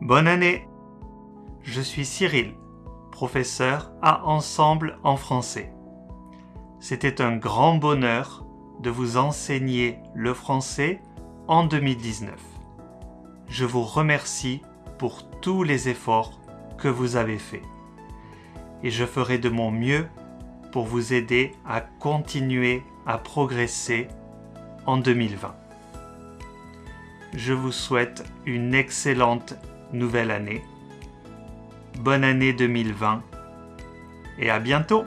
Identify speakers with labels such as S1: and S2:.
S1: Bonne année Je suis Cyril, professeur à Ensemble en français. C'était un grand bonheur de vous enseigner le français en 2019. Je vous remercie pour tous les efforts que vous avez faits. Et je ferai de mon mieux pour vous aider à continuer à progresser en 2020. Je vous souhaite une excellente nouvelle année. Bonne année 2020 et à bientôt